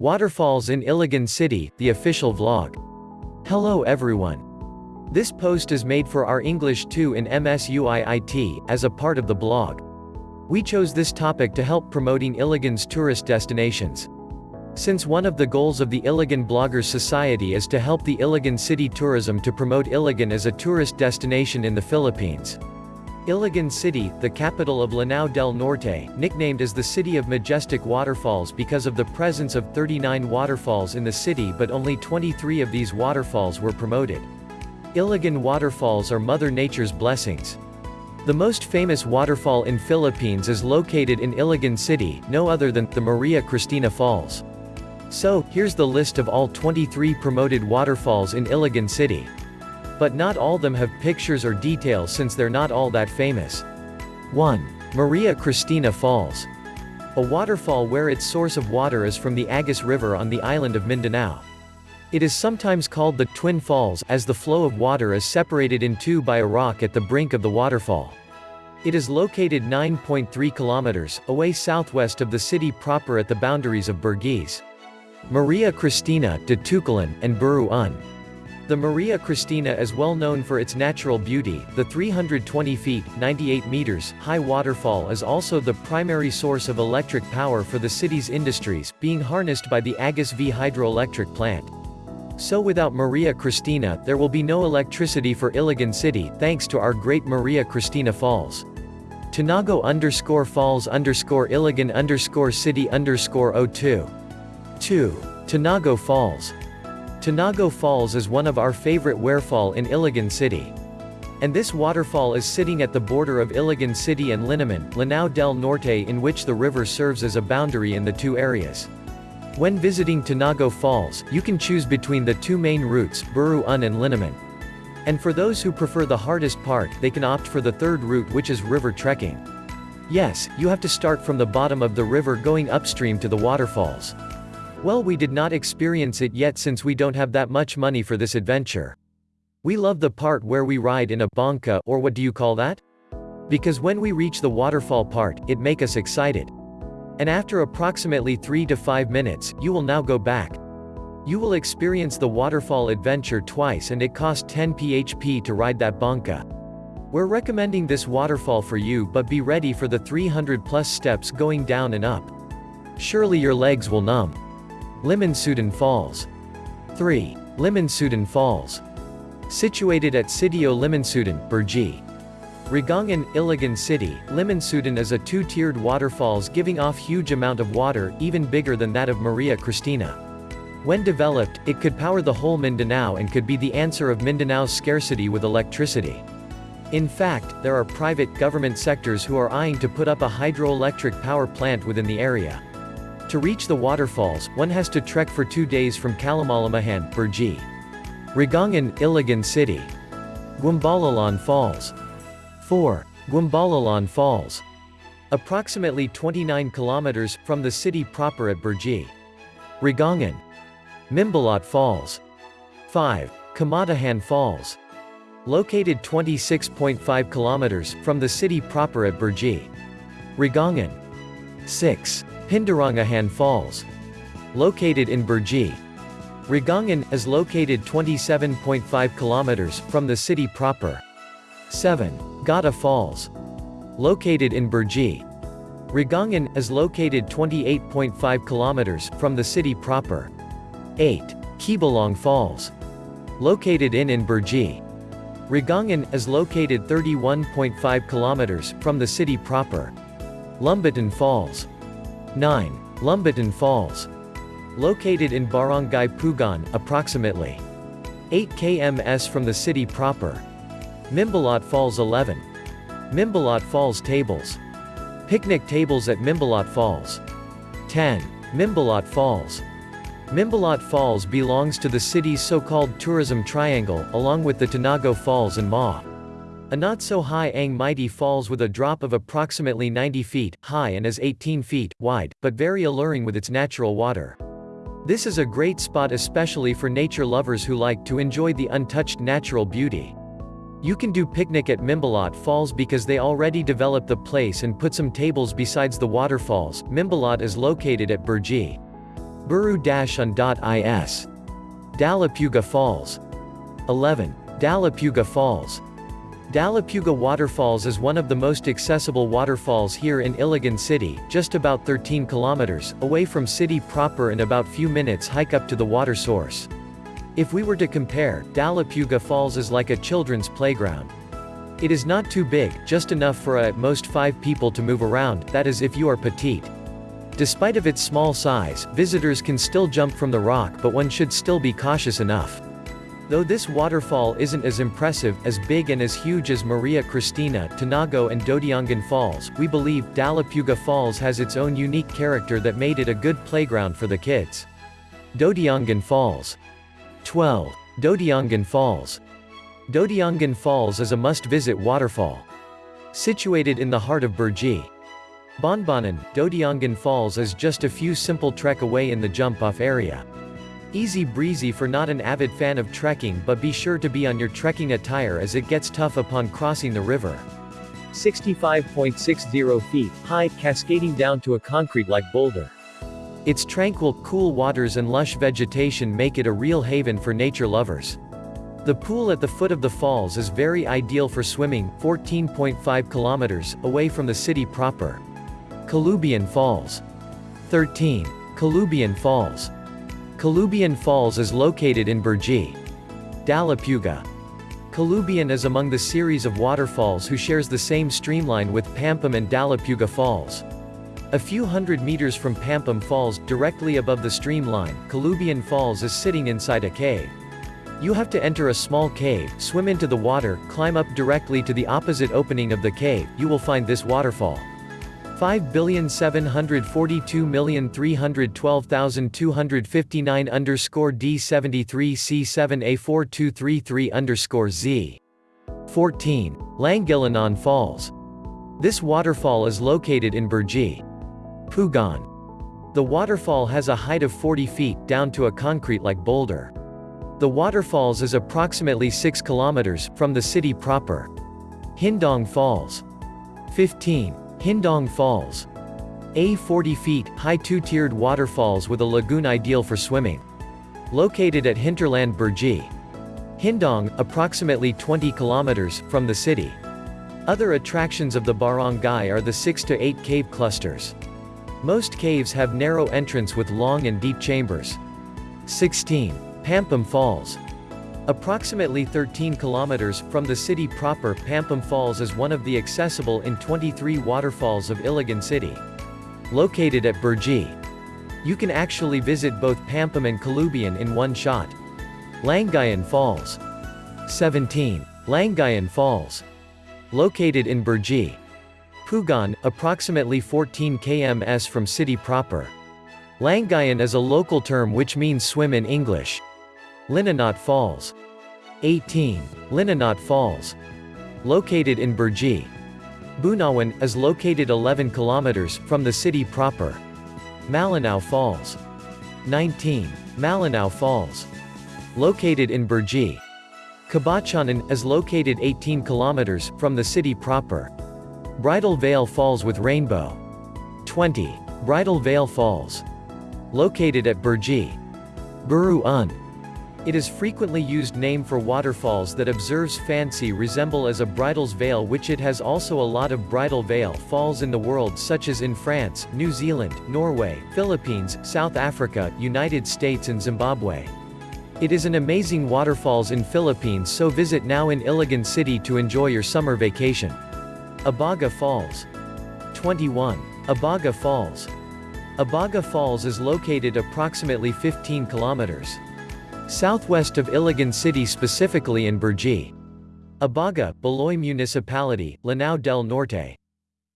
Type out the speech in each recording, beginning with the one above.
Waterfalls in Iligan City, the official vlog. Hello everyone. This post is made for our English 2 in MSUIIT, as a part of the blog. We chose this topic to help promoting Iligan's tourist destinations. Since one of the goals of the Iligan Bloggers Society is to help the Iligan city tourism to promote Iligan as a tourist destination in the Philippines. Iligan City, the capital of Lanao del Norte, nicknamed as the City of Majestic Waterfalls because of the presence of 39 waterfalls in the city but only 23 of these waterfalls were promoted. Iligan waterfalls are Mother Nature's blessings. The most famous waterfall in Philippines is located in Iligan City, no other than the Maria Cristina Falls. So, here's the list of all 23 promoted waterfalls in Iligan City. But not all them have pictures or details since they're not all that famous. 1. Maria Cristina Falls. A waterfall where its source of water is from the Agus River on the island of Mindanao. It is sometimes called the Twin Falls as the flow of water is separated in two by a rock at the brink of the waterfall. It is located 9.3 kilometers away southwest of the city proper at the boundaries of Burgis. Maria Cristina, Ditucalan, and Buruan. The Maria Cristina is well known for its natural beauty. The 320 feet, 98 meters, high waterfall is also the primary source of electric power for the city's industries, being harnessed by the Agus V hydroelectric plant. So without Maria Cristina, there will be no electricity for Iligan City, thanks to our great Maria Cristina Falls. Tinago underscore falls underscore Iligan underscore city underscore 02. 2. Tinago Falls. Tinago Falls is one of our favorite waterfall in Iligan City. And this waterfall is sitting at the border of Iligan City and Linamon, Lanao del Norte in which the river serves as a boundary in the two areas. When visiting Tinago Falls, you can choose between the two main routes, Buruan and Linamon. And for those who prefer the hardest part, they can opt for the third route which is river trekking. Yes, you have to start from the bottom of the river going upstream to the waterfalls. Well we did not experience it yet since we don't have that much money for this adventure. We love the part where we ride in a banca or what do you call that? Because when we reach the waterfall part, it make us excited. And after approximately 3 to 5 minutes, you will now go back. You will experience the waterfall adventure twice and it cost 10 php to ride that banca. We're recommending this waterfall for you but be ready for the 300 plus steps going down and up. Surely your legs will numb. Limansudan Falls. 3. Limansudan Falls. Situated at Sitio Limansudan, Burgi. Rogongon, Iligan City, Limansudan is a two-tiered waterfalls giving off huge amount of water, even bigger than that of Maria Cristina. When developed, it could power the whole Mindanao and could be the answer of Mindanao's scarcity with electricity. In fact, there are private government sectors who are eyeing to put up a hydroelectric power plant within the area. To reach the waterfalls, one has to trek for two days from Kalamalamahan, Burji. Rogongon, Iligan City. Guambalalan Falls. 4. Guambalalan Falls. Approximately 29 kilometers from the city proper at Burji. Rogongon. Mimbalot Falls. 5. Kamatahan Falls. Located 26.5 kilometers from the city proper at Burji. Rogongon. 6. Pindarangahan Falls. Located in Burgi. Rogongon, is located 27.5 kilometers from the city proper. 7. Gata Falls. Located in Burgi. Rogongon, is located 28.5 kilometers from the city proper. 8. Kibalong Falls. Located in in Burgi. Rogongon, is located 31.5 kilometers from the city proper. Lumbatan Falls. 9. Lumbatan Falls. Located in Barangay Pugan, approximately 8 kms from the city proper. Mimbalot Falls 11. Mimbalot Falls Tables. Picnic tables at Mimbalot Falls. 10. Mimbalot Falls. Mimbalot Falls belongs to the city's so-called tourism triangle, along with the Tinago Falls and Ma. A not-so-high Ang Mighty falls with a drop of approximately 90 feet high and is 18 feet wide, but very alluring with its natural water. This is a great spot especially for nature lovers who like to enjoy the untouched natural beauty. You can do picnic at Mimbalot Falls because they already developed the place and put some tables besides the waterfalls. Mimbalot is located at Burji. Buru-on.is. Dalipuga Falls. 11. Dalipuga Falls. Dalipuga Waterfalls is one of the most accessible waterfalls here in Iligan City, just about 13 kilometers, away from city proper and about few minutes hike up to the water source. If we were to compare, Dalipuga Falls is like a children's playground. It is not too big, just enough for a, at most five people to move around, that is if you are petite. Despite of its small size, visitors can still jump from the rock but one should still be cautious enough. Though this waterfall isn't as impressive, as big and as huge as Maria Cristina, Tinago and Dodiongan Falls, we believe, Dalipuga Falls has its own unique character that made it a good playground for the kids. Dodiongan Falls. 12. Dodiongan Falls. Dodiongan Falls is a must-visit waterfall. Situated in the heart of Burji. Bonbonon, Dodiongan Falls is just a few simple trek away in the jump-off area. Easy breezy for not an avid fan of trekking but be sure to be on your trekking attire as it gets tough upon crossing the river. 65.60 feet high, cascading down to a concrete-like boulder. Its tranquil, cool waters and lush vegetation make it a real haven for nature lovers. The pool at the foot of the falls is very ideal for swimming, 14.5 kilometers, away from the city proper. Kalubian Falls. 13. Kalubian Falls. Kalubian Falls is located in Burji. Dalipuga. Kalubian is among the series of waterfalls who shares the same streamline with Pampam and Dalipuga Falls. A few hundred meters from Pampam Falls, directly above the streamline, Kalubian Falls is sitting inside a cave. You have to enter a small cave, swim into the water, climb up directly to the opposite opening of the cave, you will find this waterfall. 5,742,312,259 underscore D73C7A4233 underscore Z. 14. Langilanan Falls. This waterfall is located in Burji. Pugon. The waterfall has a height of 40 feet, down to a concrete-like boulder. The waterfalls is approximately 6 kilometers, from the city proper. Hindong Falls. 15. Hindong Falls. A 40 feet, high two-tiered waterfalls with a lagoon ideal for swimming. Located at Hinterland Burji. Hindong, approximately 20 kilometers, from the city. Other attractions of the barangay are the 6 to 8 cave clusters. Most caves have narrow entrance with long and deep chambers. 16. Pampam Falls. Approximately 13 kilometers from the city proper, Pampam Falls is one of the accessible in 23 waterfalls of Iligan City. Located at Burji. You can actually visit both Pampam and Kalubian in one shot. Langayan Falls. 17. Langayan Falls. Located in Burji. Pugan, approximately 14 kms from city proper. Langayan is a local term which means swim in English. Linanot Falls. 18. Linanot Falls. Located in Burji. Bunawan, is located 11 kilometers, from the city proper. Malinao Falls. 19. Malinao Falls. Located in Burji. Kabachanan, is located 18 kilometers, from the city proper. Bridal Veil Falls with Rainbow. 20. Bridal Veil Falls. Located at Burji. Buru-un. It is frequently used name for waterfalls that observes fancy resemble as a bridal's veil which it has also a lot of bridal veil falls in the world such as in France, New Zealand, Norway, Philippines, South Africa, United States and Zimbabwe. It is an amazing waterfalls in Philippines so visit now in Iligan City to enjoy your summer vacation. Abaga Falls. 21. Abaga Falls. Abaga Falls is located approximately 15 kilometers. Southwest of Iligan City specifically in Burji. Abaga, Baloi Municipality, Lanao del Norte.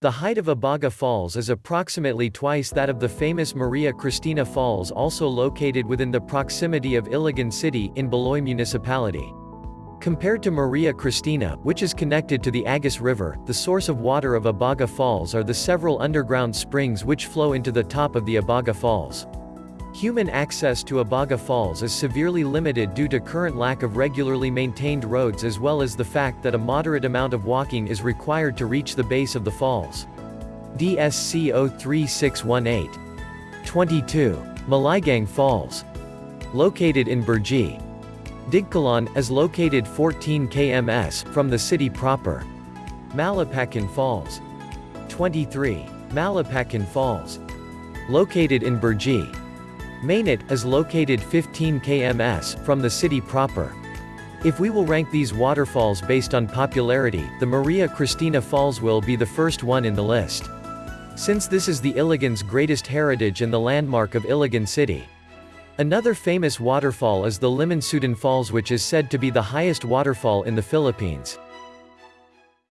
The height of Abaga Falls is approximately twice that of the famous Maria Cristina Falls also located within the proximity of Iligan City, in Baloi Municipality. Compared to Maria Cristina, which is connected to the Agus River, the source of water of Abaga Falls are the several underground springs which flow into the top of the Abaga Falls. Human access to Abaga Falls is severely limited due to current lack of regularly maintained roads as well as the fact that a moderate amount of walking is required to reach the base of the falls. DSC 03618. 22. Maligang Falls. Located in Burji. Digkalan, is located 14 kms from the city proper. Malapakan Falls. 23. Malapakan Falls. Located in Burji. Mainit, is located 15 kms from the city proper. If we will rank these waterfalls based on popularity, the Maria Cristina Falls will be the first one in the list. Since this is the Iligan's greatest heritage and the landmark of Iligan city. Another famous waterfall is the Limansutan Falls which is said to be the highest waterfall in the Philippines.